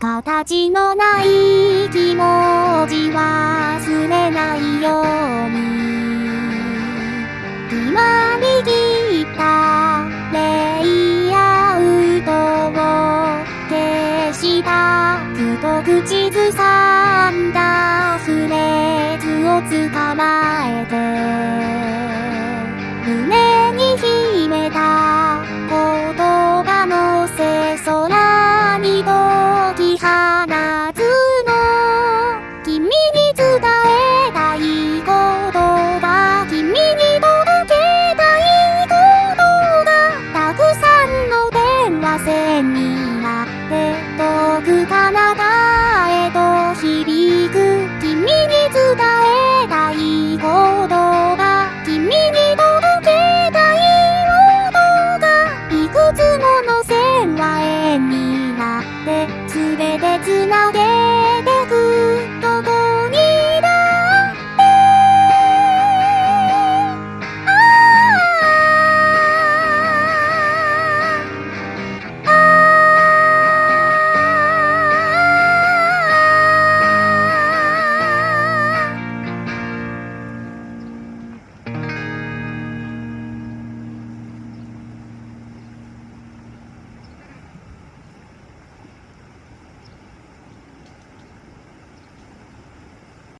形のない気持ち忘れないように。今握ったレイアウトを消したくと口ずさんだフレーズを捕まえて。